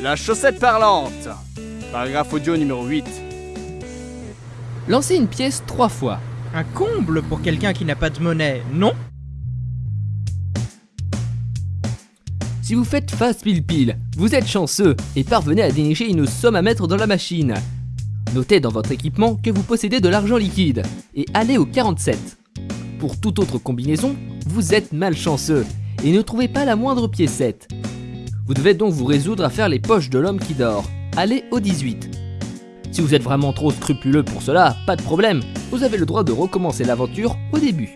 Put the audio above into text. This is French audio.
La chaussette parlante. Paragraphe audio numéro 8. Lancez une pièce trois fois. Un comble pour quelqu'un qui n'a pas de monnaie, non? Si vous faites face pile-pile, vous êtes chanceux et parvenez à dénicher une somme à mettre dans la machine. Notez dans votre équipement que vous possédez de l'argent liquide et allez au 47. Pour toute autre combinaison, vous êtes malchanceux et ne trouvez pas la moindre piécette. Vous devez donc vous résoudre à faire les poches de l'homme qui dort. Allez au 18. Si vous êtes vraiment trop scrupuleux pour cela, pas de problème, vous avez le droit de recommencer l'aventure au début.